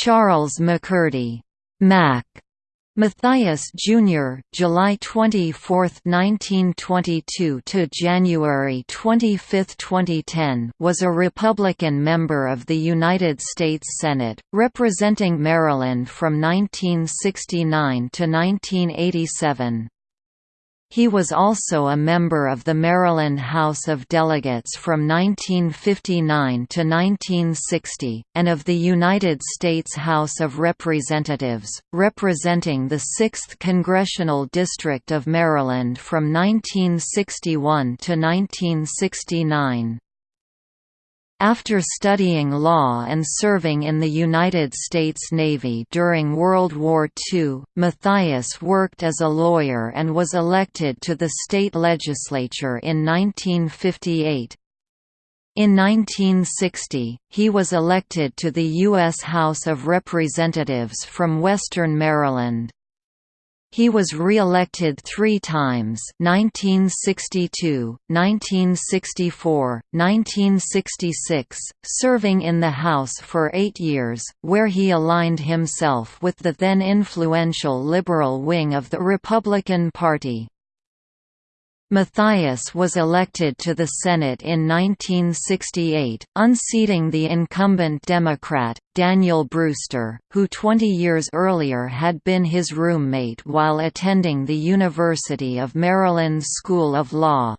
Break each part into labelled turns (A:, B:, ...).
A: Charles McCurdy Mac Mathias Jr. July 24, 1922 to January 25, 2010 was a Republican member of the United States Senate, representing Maryland from 1969 to 1987. He was also a member of the Maryland House of Delegates from 1959 to 1960, and of the United States House of Representatives, representing the 6th Congressional District of Maryland from 1961 to 1969. After studying law and serving in the United States Navy during World War II, Mathias worked as a lawyer and was elected to the state legislature in 1958. In 1960, he was elected to the U.S. House of Representatives from Western Maryland. He was re-elected three times 1962, 1964, 1966, serving in the House for eight years, where he aligned himself with the then influential liberal wing of the Republican Party. Mathias was elected to the Senate in 1968, unseating the incumbent Democrat, Daniel Brewster, who 20 years earlier had been his roommate while attending the University of Maryland School of Law.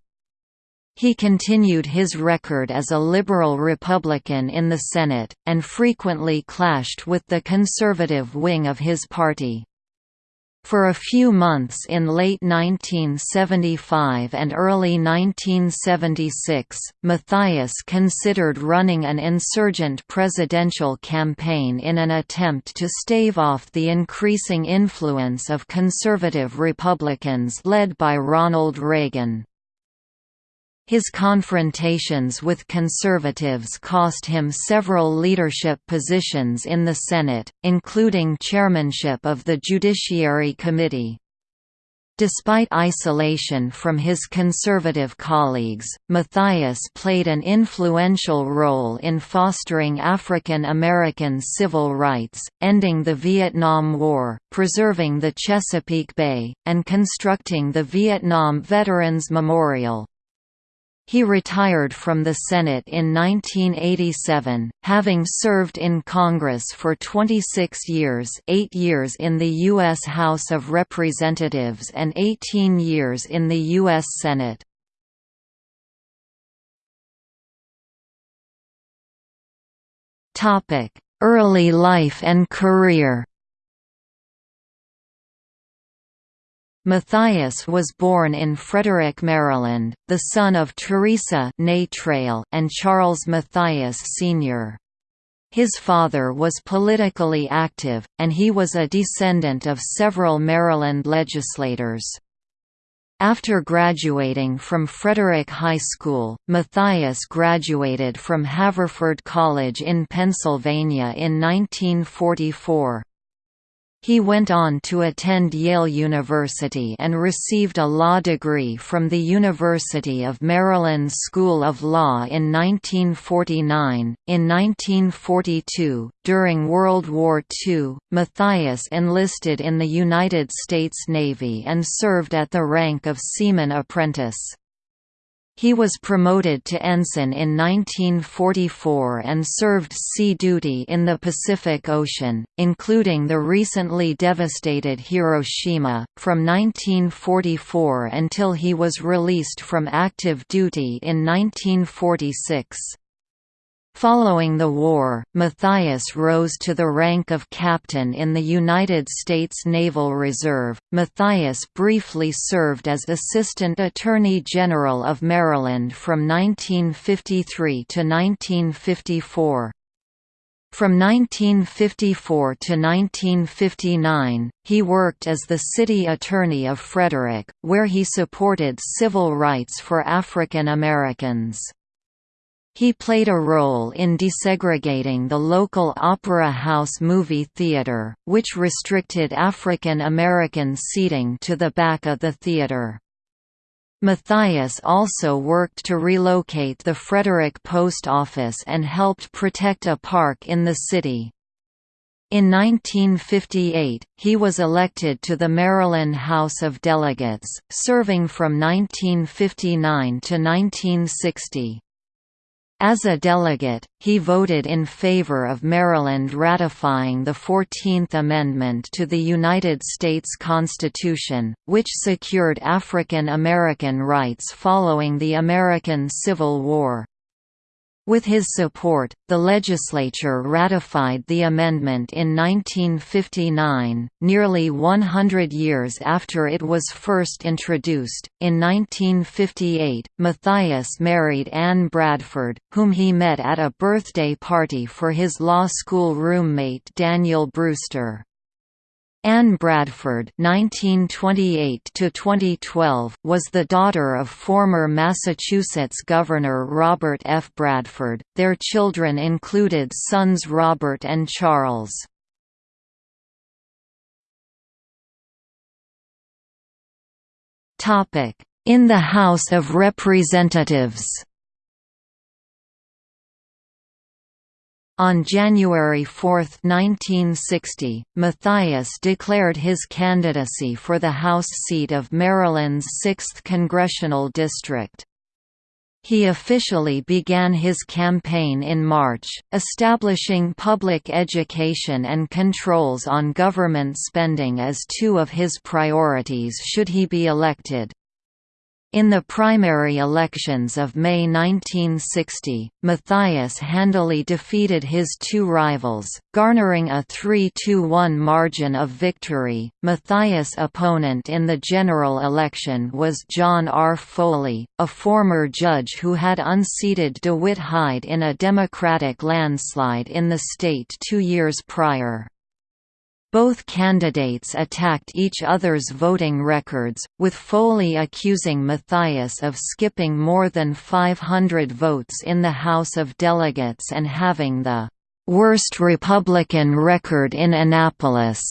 A: He continued his record as a liberal Republican in the Senate, and frequently clashed with the conservative wing of his party. For a few months in late 1975 and early 1976, Mathias considered running an insurgent presidential campaign in an attempt to stave off the increasing influence of conservative Republicans led by Ronald Reagan. His confrontations with conservatives cost him several leadership positions in the Senate, including chairmanship of the Judiciary Committee. Despite isolation from his conservative colleagues, Mathias played an influential role in fostering African American civil rights, ending the Vietnam War, preserving the Chesapeake Bay, and constructing the Vietnam Veterans Memorial. He retired from the Senate in 1987, having served in Congress for 26 years 8 years in the U.S. House of Representatives and 18 years in the U.S. Senate. Early life and career Mathias was born in Frederick, Maryland, the son of Teresa and Charles Mathias Sr. His father was politically active, and he was a descendant of several Maryland legislators. After graduating from Frederick High School, Mathias graduated from Haverford College in Pennsylvania in 1944. He went on to attend Yale University and received a law degree from the University of Maryland School of Law in 1949. In 1942, during World War II, Mathias enlisted in the United States Navy and served at the rank of Seaman Apprentice. He was promoted to ensign in 1944 and served sea duty in the Pacific Ocean, including the recently devastated Hiroshima, from 1944 until he was released from active duty in 1946. Following the war, Mathias rose to the rank of captain in the United States Naval Reserve. Mathias briefly served as Assistant Attorney General of Maryland from 1953 to 1954. From 1954 to 1959, he worked as the city attorney of Frederick, where he supported civil rights for African Americans. He played a role in desegregating the local Opera House movie theater, which restricted African American seating to the back of the theater. Mathias also worked to relocate the Frederick Post Office and helped protect a park in the city. In 1958, he was elected to the Maryland House of Delegates, serving from 1959 to 1960. As a delegate, he voted in favor of Maryland ratifying the Fourteenth Amendment to the United States Constitution, which secured African American rights following the American Civil War. With his support, the legislature ratified the amendment in 1959, nearly 100 years after it was first introduced. In 1958, Mathias married Anne Bradford, whom he met at a birthday party for his law school roommate Daniel Brewster. Anne Bradford (1928–2012) was the daughter of former Massachusetts Governor Robert F. Bradford. Their children included sons Robert and Charles. Topic: In the House of Representatives. On January 4, 1960, Mathias declared his candidacy for the House seat of Maryland's 6th congressional district. He officially began his campaign in March, establishing public education and controls on government spending as two of his priorities should he be elected. In the primary elections of May 1960, Mathias handily defeated his two rivals, garnering a 3–1 margin of victory. Mathias' opponent in the general election was John R. Foley, a former judge who had unseated DeWitt Hyde in a Democratic landslide in the state two years prior. Both candidates attacked each other's voting records, with Foley accusing Mathias of skipping more than 500 votes in the House of Delegates and having the worst Republican record in Annapolis.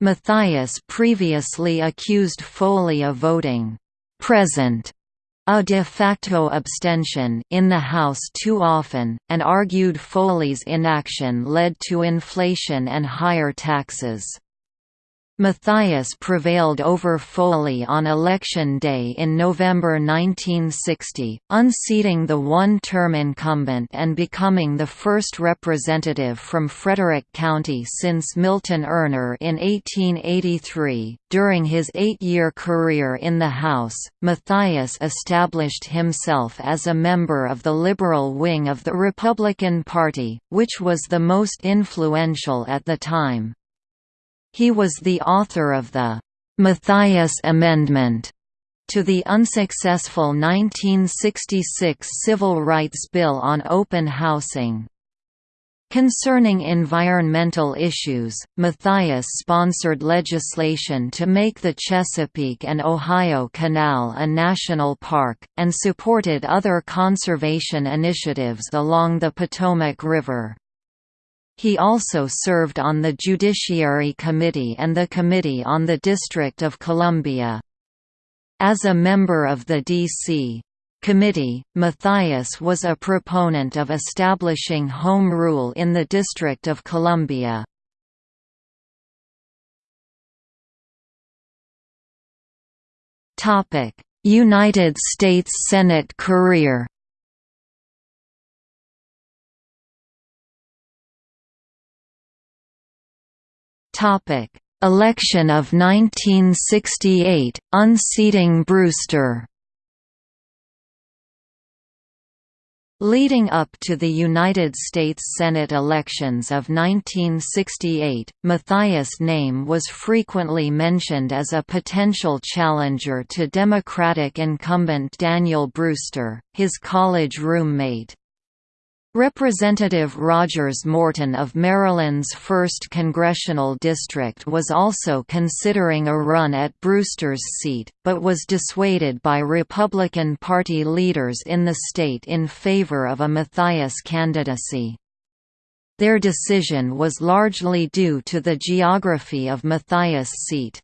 A: Mathias previously accused Foley of voting present a de facto abstention in the House too often, and argued Foley's inaction led to inflation and higher taxes. Mathias prevailed over Foley on election day in November 1960, unseating the one-term incumbent and becoming the first representative from Frederick County since Milton Urner in 1883. During his eight-year career in the House, Mathias established himself as a member of the liberal wing of the Republican Party, which was the most influential at the time. He was the author of the Mathias Amendment to the unsuccessful 1966 Civil Rights Bill on open housing. Concerning environmental issues, Mathias sponsored legislation to make the Chesapeake and Ohio Canal a national park, and supported other conservation initiatives along the Potomac River. He also served on the Judiciary Committee and the Committee on the District of Columbia. As a member of the D.C. Committee, Mathias was a proponent of establishing Home Rule in the District of Columbia. United States Senate career Topic: Election of 1968, unseating Brewster. Leading up to the United States Senate elections of 1968, Mathias' name was frequently mentioned as a potential challenger to Democratic incumbent Daniel Brewster, his college roommate. Representative Rogers Morton of Maryland's 1st Congressional District was also considering a run at Brewster's seat, but was dissuaded by Republican Party leaders in the state in favor of a Mathias candidacy. Their decision was largely due to the geography of Mathias' seat.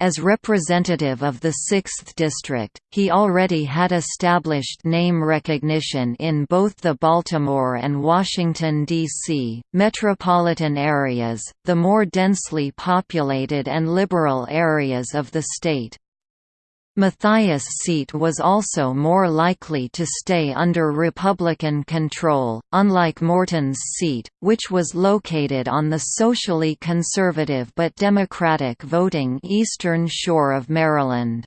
A: As representative of the 6th District, he already had established name recognition in both the Baltimore and Washington, D.C., metropolitan areas, the more densely populated and liberal areas of the state. Mathias' seat was also more likely to stay under Republican control, unlike Morton's seat, which was located on the socially conservative but Democratic voting eastern shore of Maryland.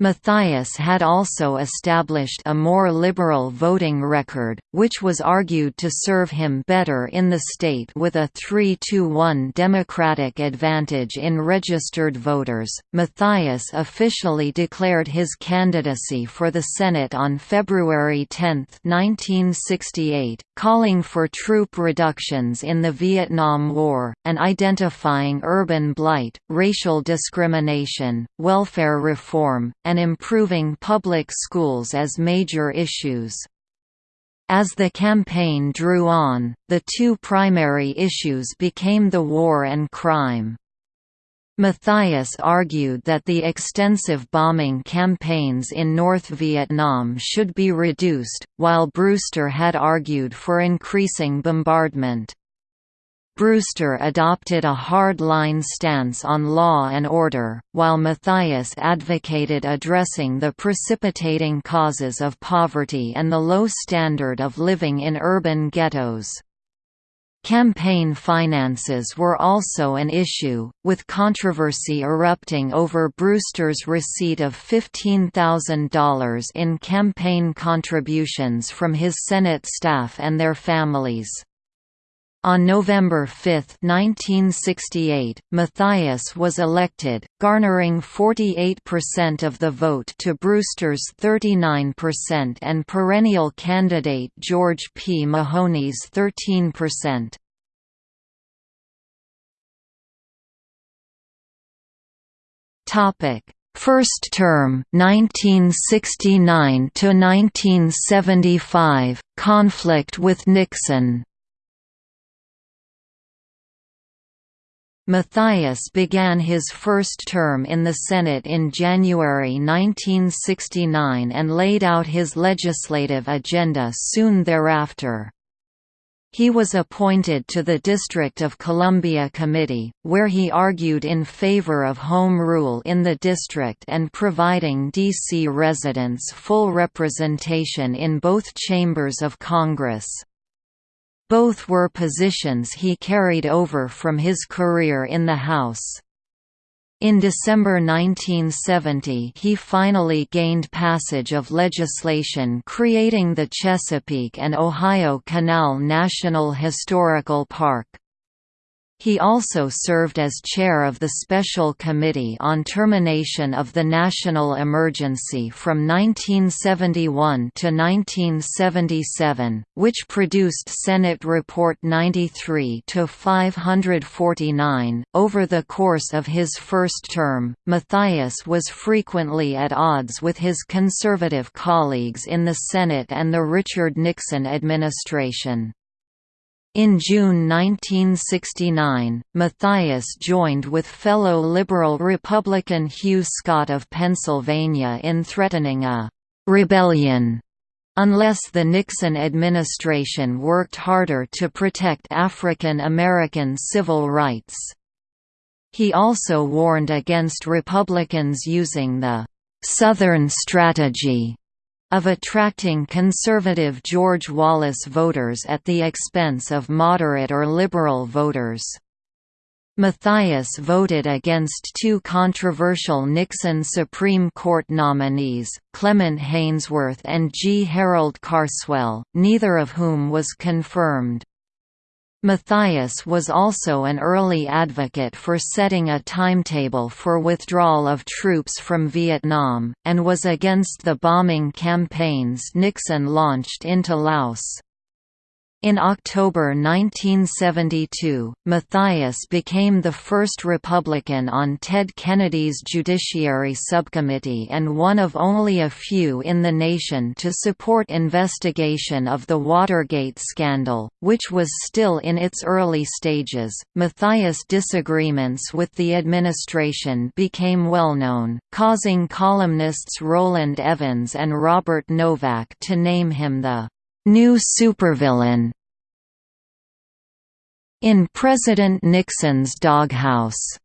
A: Mathias had also established a more liberal voting record, which was argued to serve him better in the state with a 3–1 Democratic advantage in registered voters. Mathias officially declared his candidacy for the Senate on February 10, 1968, calling for troop reductions in the Vietnam War, and identifying urban blight, racial discrimination, welfare reform, and improving public schools as major issues. As the campaign drew on, the two primary issues became the war and crime. Mathias argued that the extensive bombing campaigns in North Vietnam should be reduced, while Brewster had argued for increasing bombardment. Brewster adopted a hard-line stance on law and order, while Mathias advocated addressing the precipitating causes of poverty and the low standard of living in urban ghettos. Campaign finances were also an issue, with controversy erupting over Brewster's receipt of $15,000 in campaign contributions from his Senate staff and their families. On November 5, 1968, Mathias was elected, garnering 48% of the vote to Brewster's 39% and perennial candidate George P. Mahoney's 13%. Topic: First term 1969 to 1975 conflict with Nixon Mathias began his first term in the Senate in January 1969 and laid out his legislative agenda soon thereafter. He was appointed to the District of Columbia Committee, where he argued in favor of home rule in the district and providing D.C. residents full representation in both chambers of Congress. Both were positions he carried over from his career in the House. In December 1970 he finally gained passage of legislation creating the Chesapeake and Ohio Canal National Historical Park. He also served as chair of the Special Committee on Termination of the National Emergency from 1971 to 1977, which produced Senate Report 93 to 549. Over the course of his first term, Mathias was frequently at odds with his conservative colleagues in the Senate and the Richard Nixon administration. In June 1969, Mathias joined with fellow Liberal Republican Hugh Scott of Pennsylvania in threatening a «rebellion» unless the Nixon administration worked harder to protect African American civil rights. He also warned against Republicans using the «Southern strategy» of attracting conservative George Wallace voters at the expense of moderate or liberal voters. Mathias voted against two controversial Nixon Supreme Court nominees, Clement Haynsworth and G. Harold Carswell, neither of whom was confirmed. Mathias was also an early advocate for setting a timetable for withdrawal of troops from Vietnam, and was against the bombing campaigns Nixon launched into Laos. In October 1972, Mathias became the first Republican on Ted Kennedy's Judiciary Subcommittee and one of only a few in the nation to support investigation of the Watergate scandal, which was still in its early stages. Mathias' disagreements with the administration became well known, causing columnists Rowland Evans and Robert Novak to name him the new supervillain in President Nixon's doghouse.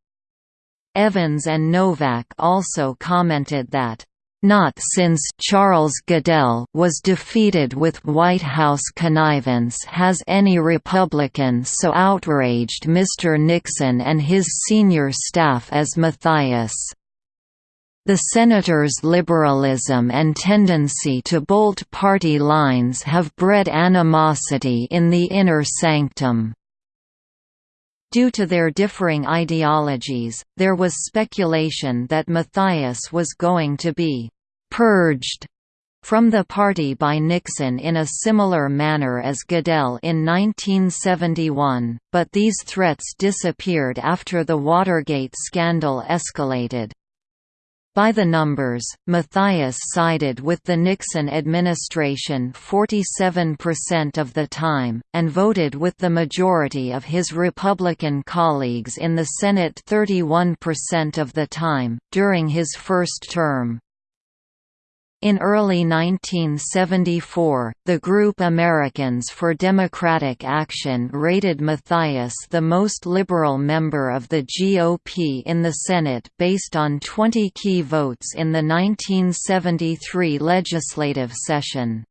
A: Evans and Novak also commented that not since Charles Goodell was defeated with White House connivance has any Republican so outraged Mr. Nixon and his senior staff as Mathias. The senator's liberalism and tendency to bolt party lines have bred animosity in the inner sanctum. Due to their differing ideologies, there was speculation that Mathias was going to be «purged» from the party by Nixon in a similar manner as Goodell in 1971, but these threats disappeared after the Watergate scandal escalated. By the numbers, Mathias sided with the Nixon administration 47% of the time, and voted with the majority of his Republican colleagues in the Senate 31% of the time, during his first term. In early 1974, the group Americans for Democratic Action rated Mathias the most liberal member of the GOP in the Senate based on 20 key votes in the 1973 legislative session.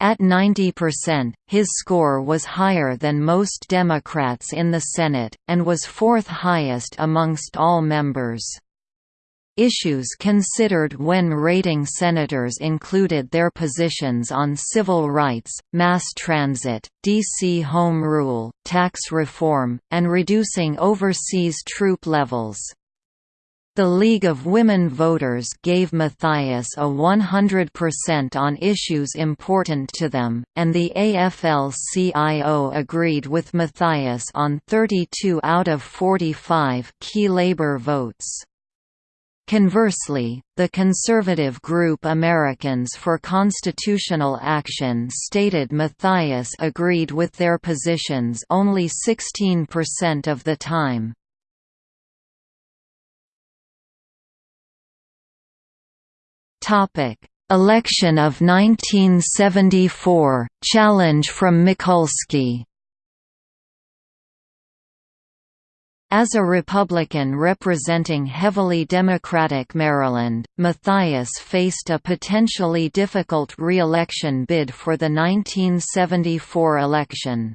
A: At 90%, his score was higher than most Democrats in the Senate, and was fourth highest amongst all members. Issues considered when rating senators included their positions on civil rights, mass transit, D.C. Home Rule, tax reform, and reducing overseas troop levels. The League of Women Voters gave Mathias a 100% on issues important to them, and the AFL-CIO agreed with Mathias on 32 out of 45 key labor votes. Conversely, the conservative group Americans for Constitutional Action stated Mathias agreed with their positions only 16% of the time. Election of 1974, challenge from Mikulski As a Republican representing heavily Democratic Maryland, Mathias faced a potentially difficult re-election bid for the 1974 election.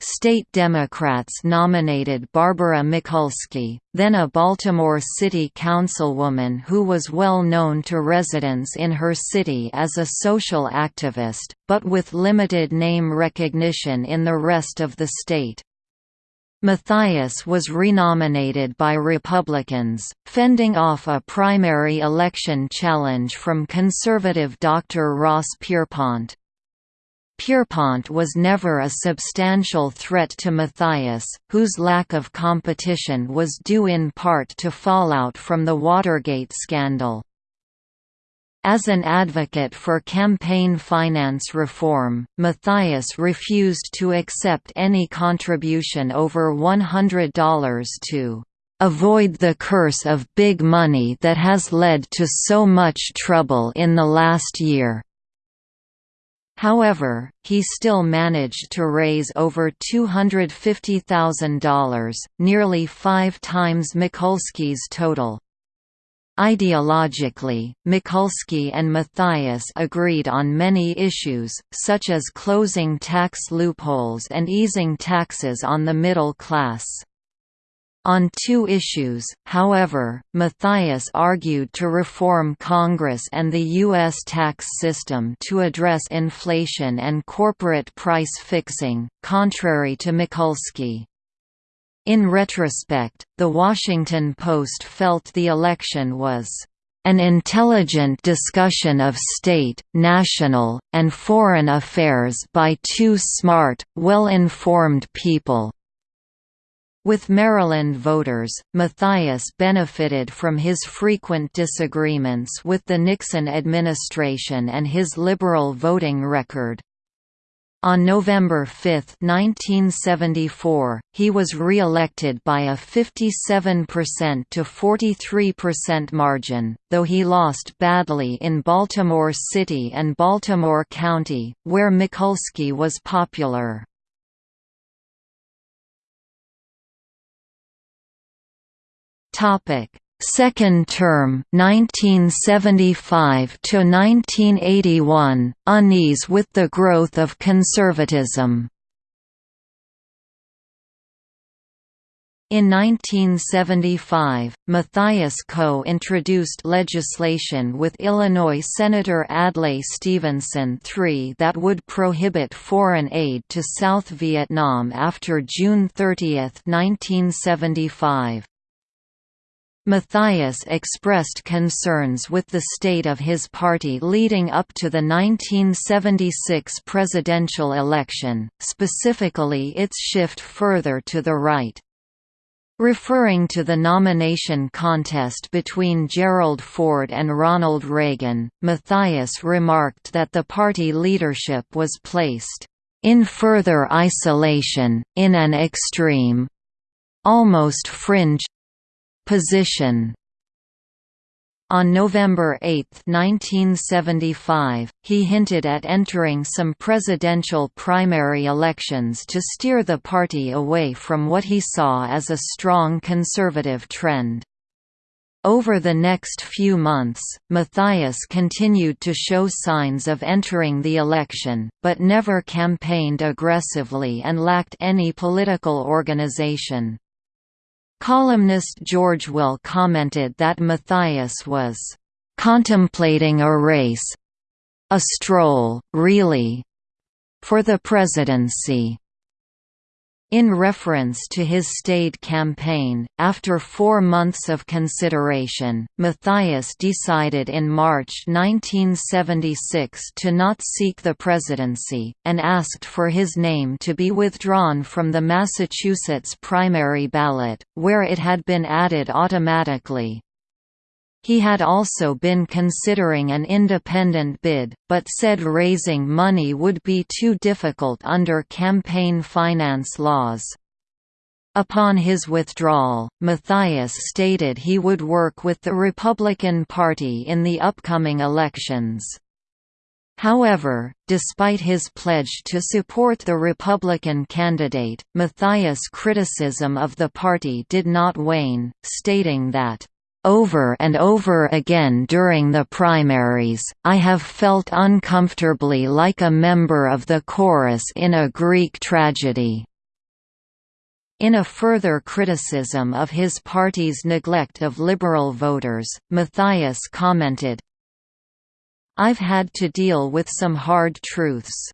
A: State Democrats nominated Barbara Mikulski, then a Baltimore City councilwoman who was well known to residents in her city as a social activist, but with limited name recognition in the rest of the state. Mathias was renominated by Republicans, fending off a primary election challenge from conservative Dr. Ross Pierpont. Pierpont was never a substantial threat to Mathias, whose lack of competition was due in part to fallout from the Watergate scandal. As an advocate for campaign finance reform, Mathias refused to accept any contribution over $100 to avoid the curse of big money that has led to so much trouble in the last year. However, he still managed to raise over $250,000, nearly five times Mikulski's total. Ideologically, Mikulski and Mathias agreed on many issues, such as closing tax loopholes and easing taxes on the middle class. On two issues, however, Mathias argued to reform Congress and the U.S. tax system to address inflation and corporate price fixing, contrary to Mikulski. In retrospect, The Washington Post felt the election was an intelligent discussion of state, national, and foreign affairs by two smart, well-informed people." With Maryland voters, Mathias benefited from his frequent disagreements with the Nixon administration and his liberal voting record. On November 5, 1974, he was re-elected by a 57% to 43% margin, though he lost badly in Baltimore City and Baltimore County, where Mikulski was popular. Second term 1975 to 1981 unease with the growth of conservatism In 1975, Mathias co-introduced legislation with Illinois Senator Adlai Stevenson III that would prohibit foreign aid to South Vietnam after June 30, 1975. Mathias expressed concerns with the state of his party leading up to the 1976 presidential election, specifically its shift further to the right. Referring to the nomination contest between Gerald Ford and Ronald Reagan, Mathias remarked that the party leadership was placed in further isolation, in an extreme, almost fringe position. On November 8, 1975, he hinted at entering some presidential primary elections to steer the party away from what he saw as a strong conservative trend. Over the next few months, Mathias continued to show signs of entering the election, but never campaigned aggressively and lacked any political organization. Columnist George Will commented that Mathias was "...contemplating a race—a stroll, really—for the presidency." In reference to his state campaign, after four months of consideration, Mathias decided in March 1976 to not seek the presidency, and asked for his name to be withdrawn from the Massachusetts primary ballot, where it had been added automatically. He had also been considering an independent bid, but said raising money would be too difficult under campaign finance laws. Upon his withdrawal, Mathias stated he would work with the Republican Party in the upcoming elections. However, despite his pledge to support the Republican candidate, Mathias' criticism of the party did not wane, stating that over and over again during the primaries, I have felt uncomfortably like a member of the chorus in a Greek tragedy. In a further criticism of his party's neglect of liberal voters, Mathias commented, I've had to deal with some hard truths.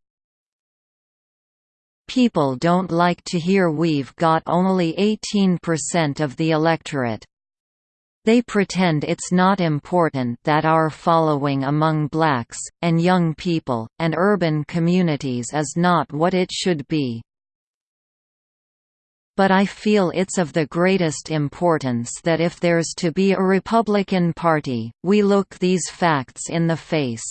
A: People don't like to hear we've got only 18% of the electorate, they pretend it's not important that our following among blacks, and young people, and urban communities is not what it should be. But I feel it's of the greatest importance that if there's to be a Republican Party, we look these facts in the face.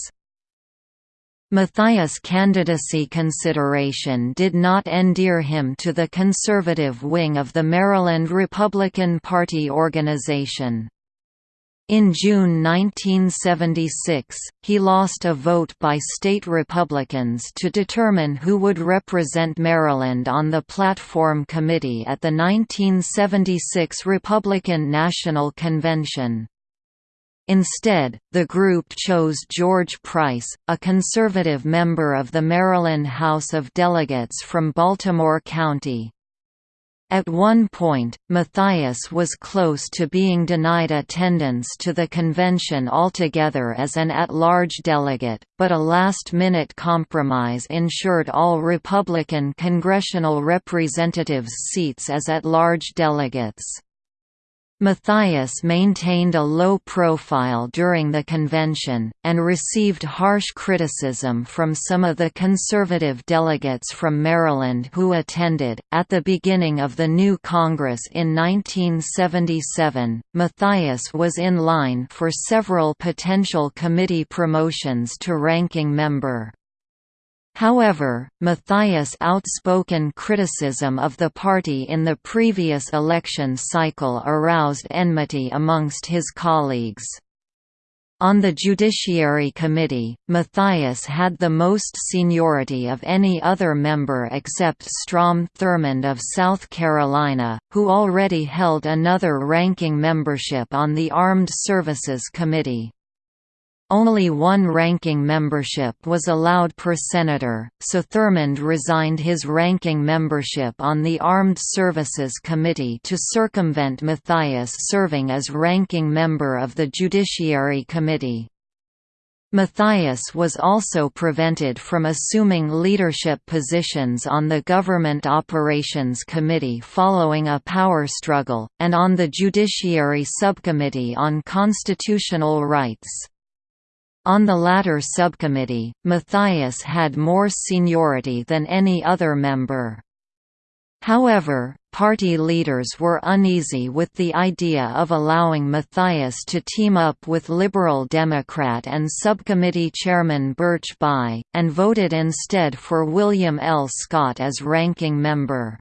A: Mathias' candidacy consideration did not endear him to the conservative wing of the Maryland Republican Party organization. In June 1976, he lost a vote by state Republicans to determine who would represent Maryland on the platform committee at the 1976 Republican National Convention. Instead, the group chose George Price, a conservative member of the Maryland House of Delegates from Baltimore County. At one point, Mathias was close to being denied attendance to the convention altogether as an at-large delegate, but a last-minute compromise ensured all Republican congressional representatives' seats as at-large delegates. Mathias maintained a low profile during the convention, and received harsh criticism from some of the conservative delegates from Maryland who attended. At the beginning of the new Congress in 1977, Mathias was in line for several potential committee promotions to ranking member. However, Mathias' outspoken criticism of the party in the previous election cycle aroused enmity amongst his colleagues. On the Judiciary Committee, Mathias had the most seniority of any other member except Strom Thurmond of South Carolina, who already held another ranking membership on the Armed Services Committee. Only one ranking membership was allowed per senator, so Thurmond resigned his ranking membership on the Armed Services Committee to circumvent Mathias serving as ranking member of the Judiciary Committee. Mathias was also prevented from assuming leadership positions on the Government Operations Committee following a power struggle, and on the Judiciary Subcommittee on Constitutional Rights. On the latter subcommittee, Mathias had more seniority than any other member. However, party leaders were uneasy with the idea of allowing Mathias to team up with Liberal Democrat and subcommittee chairman Birch Bayh, and voted instead for William L. Scott as ranking member.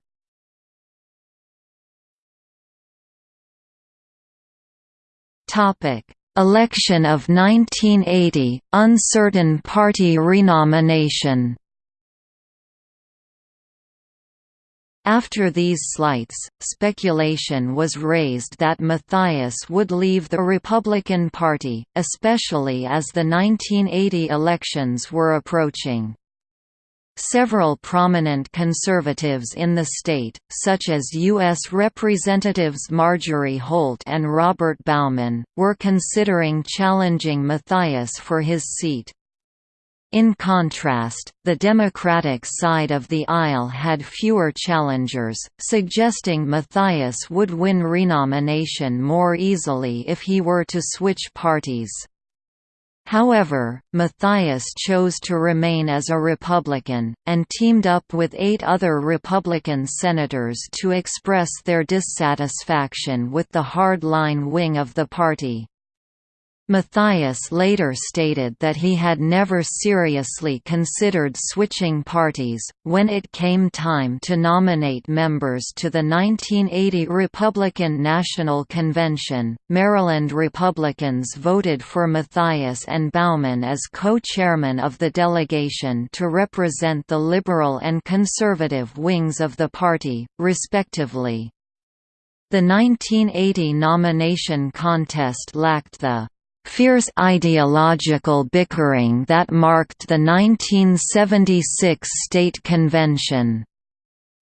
A: Election of 1980, uncertain party renomination After these slights, speculation was raised that Mathias would leave the Republican Party, especially as the 1980 elections were approaching. Several prominent conservatives in the state, such as U.S. Representatives Marjorie Holt and Robert Bauman, were considering challenging Mathias for his seat. In contrast, the Democratic side of the aisle had fewer challengers, suggesting Mathias would win renomination more easily if he were to switch parties. However, Mathias chose to remain as a Republican, and teamed up with eight other Republican senators to express their dissatisfaction with the hard-line wing of the party. Mathias later stated that he had never seriously considered switching parties. When it came time to nominate members to the 1980 Republican National Convention, Maryland Republicans voted for Mathias and Bauman as co chairmen of the delegation to represent the liberal and conservative wings of the party, respectively. The 1980 nomination contest lacked the fierce ideological bickering that marked the 1976 State Convention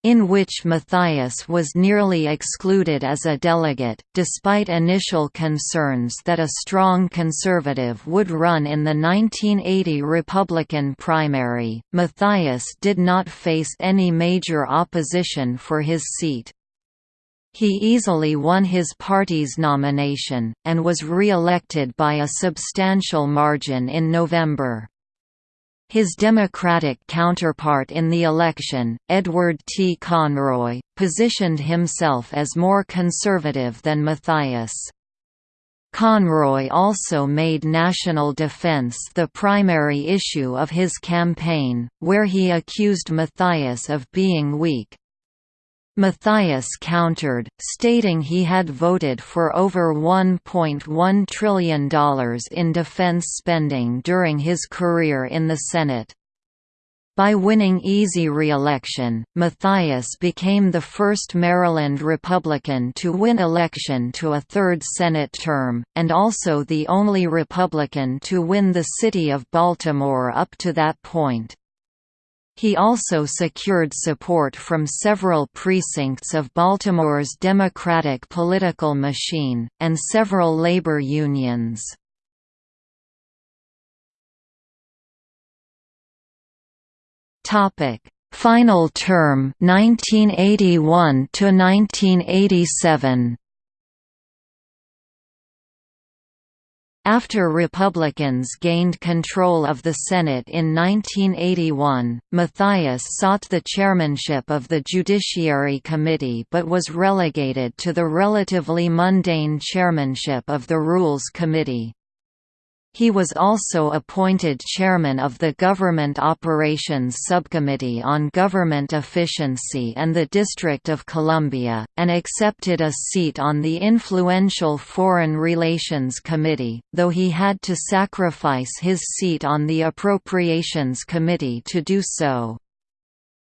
A: in which Mathias was nearly excluded as a delegate, despite initial concerns that a strong conservative would run in the 1980 Republican primary. Mathias did not face any major opposition for his seat. He easily won his party's nomination, and was re-elected by a substantial margin in November. His Democratic counterpart in the election, Edward T. Conroy, positioned himself as more conservative than Mathias. Conroy also made national defense the primary issue of his campaign, where he accused Mathias of being weak, Mathias countered, stating he had voted for over $1.1 trillion in defense spending during his career in the Senate. By winning easy re-election, Mathias became the first Maryland Republican to win election to a third Senate term, and also the only Republican to win the city of Baltimore up to that point. He also secured support from several precincts of Baltimore's Democratic political machine, and several labor unions. Final term 1981 to 1987 After Republicans gained control of the Senate in 1981, Mathias sought the chairmanship of the Judiciary Committee but was relegated to the relatively mundane chairmanship of the Rules Committee. He was also appointed chairman of the Government Operations Subcommittee on Government Efficiency and the District of Columbia, and accepted a seat on the influential Foreign Relations Committee, though he had to sacrifice his seat on the Appropriations Committee to do so.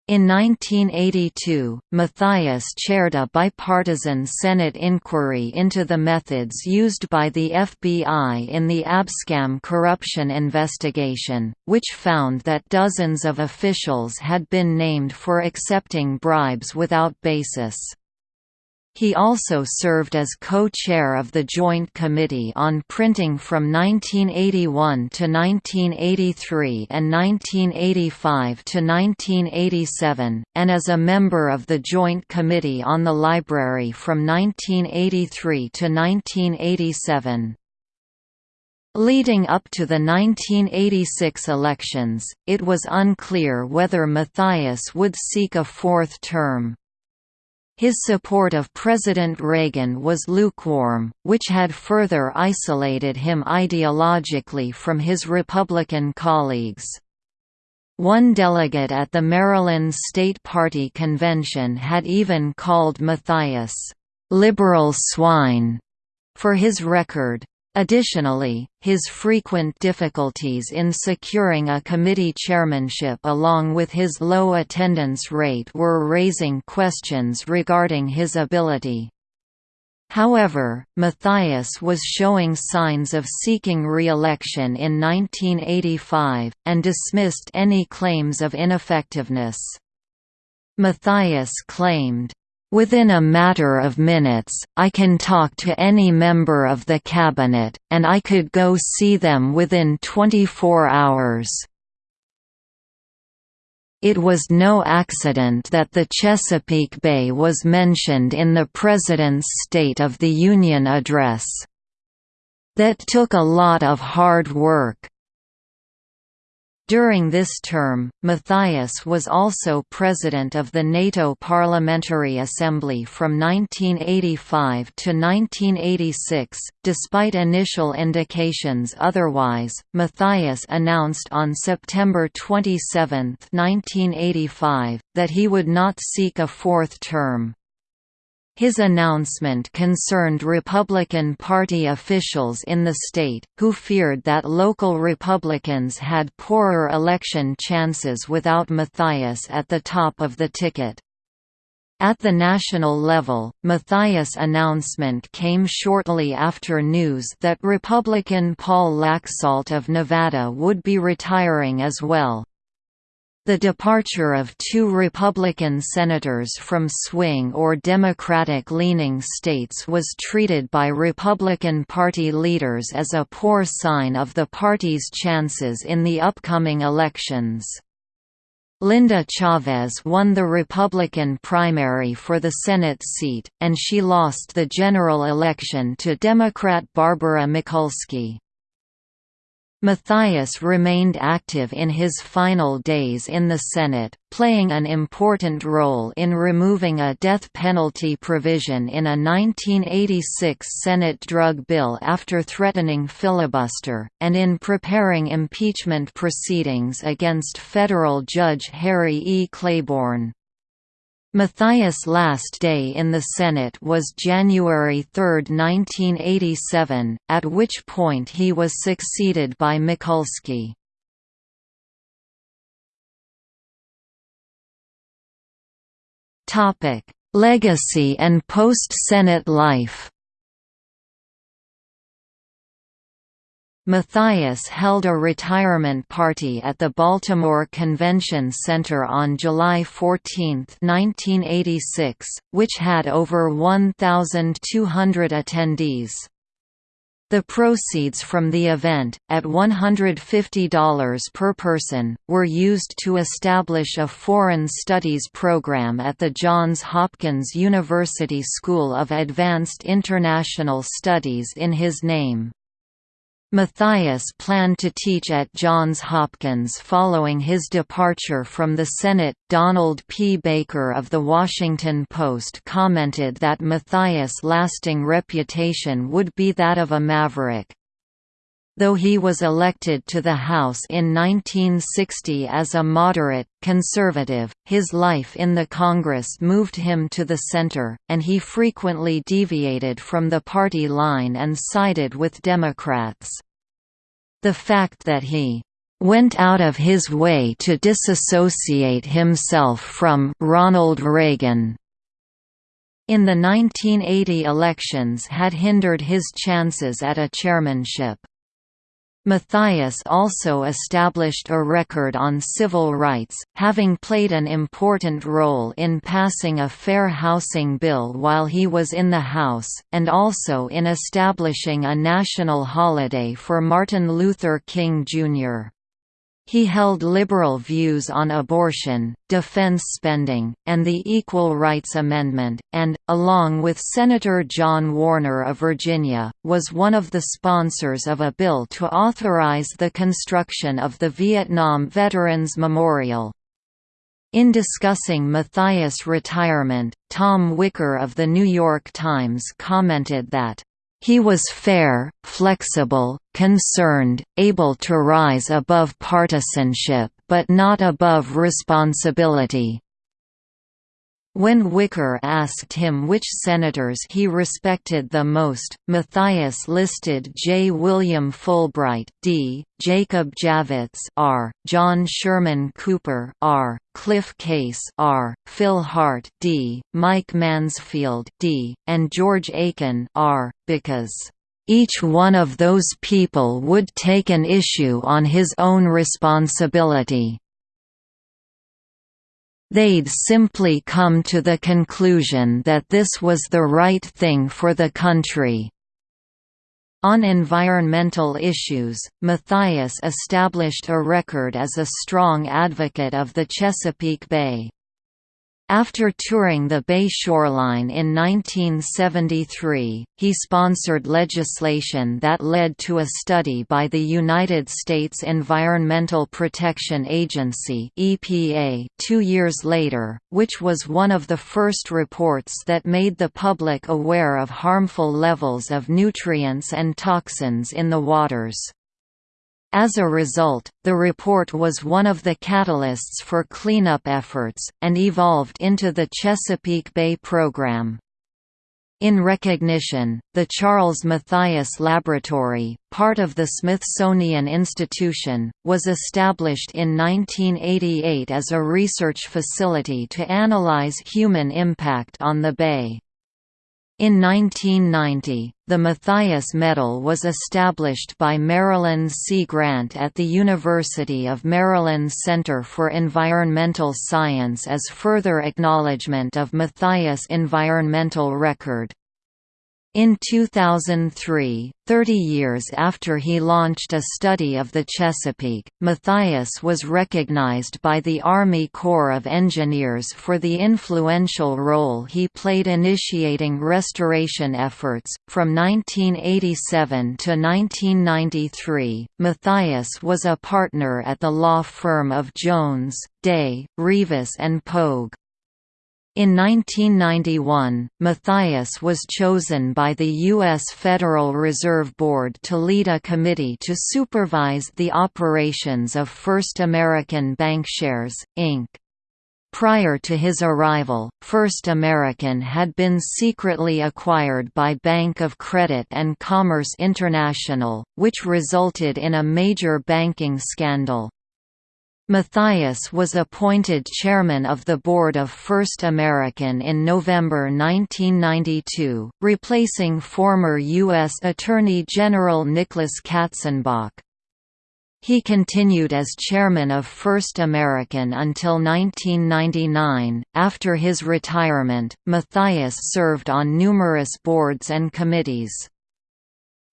A: In 1982, Mathias chaired a bipartisan Senate inquiry into the methods used by the FBI in the Abscam corruption investigation, which found that dozens of officials had been named for accepting bribes without basis. He also served as co-chair of the Joint Committee on Printing from 1981 to 1983 and 1985 to 1987, and as a member of the Joint Committee on the Library from 1983 to 1987. Leading up to the 1986 elections, it was unclear whether Mathias would seek a fourth term. His support of President Reagan was lukewarm, which had further isolated him ideologically from his Republican colleagues. One delegate at the Maryland State Party convention had even called Mathias, "'liberal swine' for his record. Additionally, his frequent difficulties in securing a committee chairmanship along with his low attendance rate were raising questions regarding his ability. However, Mathias was showing signs of seeking re-election in 1985, and dismissed any claims of ineffectiveness. Mathias claimed, Within a matter of minutes, I can talk to any member of the cabinet, and I could go see them within 24 hours. It was no accident that the Chesapeake Bay was mentioned in the President's State of the Union address. That took a lot of hard work. During this term, Mathias was also president of the NATO Parliamentary Assembly from 1985 to 1986. Despite initial indications otherwise, Mathias announced on September 27, 1985, that he would not seek a fourth term. His announcement concerned Republican Party officials in the state, who feared that local Republicans had poorer election chances without Mathias at the top of the ticket. At the national level, Mathias' announcement came shortly after news that Republican Paul Laxalt of Nevada would be retiring as well. The departure of two Republican senators from swing or Democratic-leaning states was treated by Republican Party leaders as a poor sign of the party's chances in the upcoming elections. Linda Chavez won the Republican primary for the Senate seat, and she lost the general election to Democrat Barbara Mikulski. Mathias remained active in his final days in the Senate, playing an important role in removing a death penalty provision in a 1986 Senate drug bill after threatening filibuster, and in preparing impeachment proceedings against federal Judge Harry E. Claiborne. Mathias' last day in the Senate was January 3, 1987, at which point he was succeeded by Mikulski. Legacy and post-Senate life Mathias held a retirement party at the Baltimore Convention Center on July 14, 1986, which had over 1,200 attendees. The proceeds from the event, at $150 per person, were used to establish a foreign studies program at the Johns Hopkins University School of Advanced International Studies in his name. Mathias planned to teach at Johns Hopkins following his departure from the Senate. Donald P. Baker of The Washington Post commented that Mathias' lasting reputation would be that of a maverick. Though he was elected to the House in 1960 as a moderate, conservative, his life in the Congress moved him to the center, and he frequently deviated from the party line and sided with Democrats. The fact that he went out of his way to disassociate himself from Ronald Reagan in the 1980 elections had hindered his chances at a chairmanship. Mathias also established a record on civil rights, having played an important role in passing a fair housing bill while he was in the House, and also in establishing a national holiday for Martin Luther King, Jr. He held liberal views on abortion, defense spending, and the Equal Rights Amendment, and, along with Senator John Warner of Virginia, was one of the sponsors of a bill to authorize the construction of the Vietnam Veterans Memorial. In discussing Mathias' retirement, Tom Wicker of The New York Times commented that he was fair, flexible, concerned, able to rise above partisanship but not above responsibility. When Wicker asked him which senators he respected the most, Mathias listed J. William Fulbright D., Jacob Javits R., John Sherman Cooper R., Cliff Case R., Phil Hart D., Mike Mansfield D., and George Aiken R., because each one of those people would take an issue on his own responsibility. They'd simply come to the conclusion that this was the right thing for the country. On environmental issues, Mathias established a record as a strong advocate of the Chesapeake Bay. After touring the Bay shoreline in 1973, he sponsored legislation that led to a study by the United States Environmental Protection Agency (EPA) 2 years later, which was one of the first reports that made the public aware of harmful levels of nutrients and toxins in the waters. As a result, the report was one of the catalysts for cleanup efforts, and evolved into the Chesapeake Bay Program. In recognition, the Charles Mathias Laboratory, part of the Smithsonian Institution, was established in 1988 as a research facility to analyze human impact on the bay. In 1990, the Mathias Medal was established by Marilyn C. Grant at the University of Maryland Center for Environmental Science as further acknowledgement of Mathias' environmental record. In 2003, 30 years after he launched a study of the Chesapeake, Mathias was recognized by the Army Corps of Engineers for the influential role he played initiating restoration efforts. From 1987 to 1993, Mathias was a partner at the law firm of Jones, Day, Reavis and Pogue. In 1991, Mathias was chosen by the U.S. Federal Reserve Board to lead a committee to supervise the operations of First American Bankshares, Inc. Prior to his arrival, First American had been secretly acquired by Bank of Credit and Commerce International, which resulted in a major banking scandal. Mathias was appointed chairman of the board of First American in November 1992, replacing former U.S. Attorney General Nicholas Katzenbach. He continued as chairman of First American until 1999. After his retirement, Mathias served on numerous boards and committees.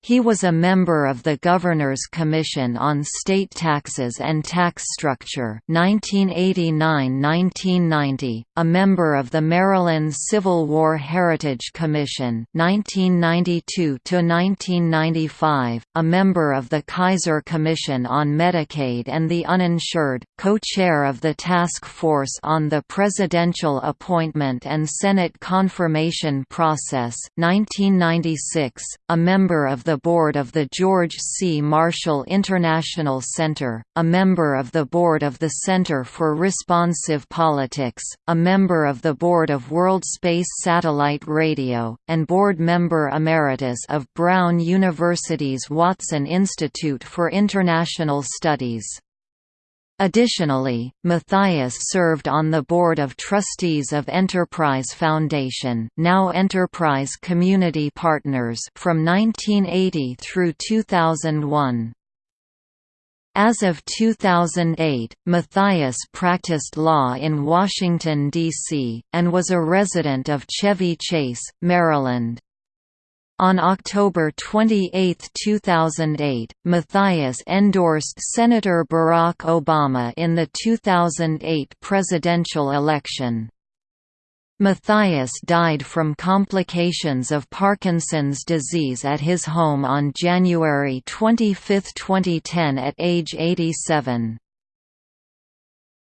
A: He was a member of the Governor's Commission on State Taxes and Tax Structure 1989–1990, a member of the Maryland Civil War Heritage Commission 1992–1995, a member of the Kaiser Commission on Medicaid and the Uninsured, co-chair of the Task Force on the Presidential Appointment and Senate Confirmation Process 1996, a member of the the board of the George C. Marshall International Center, a member of the board of the Center for Responsive Politics, a member of the board of World Space Satellite Radio, and board member emeritus of Brown University's Watson Institute for International Studies. Additionally, Mathias served on the Board of Trustees of Enterprise Foundation now Enterprise Community Partners from 1980 through 2001. As of 2008, Mathias practiced law in Washington, D.C., and was a resident of Chevy Chase, Maryland. On October 28, 2008, Mathias endorsed Senator Barack Obama in the 2008 presidential election. Mathias died from complications of Parkinson's disease at his home on January 25, 2010 at age 87.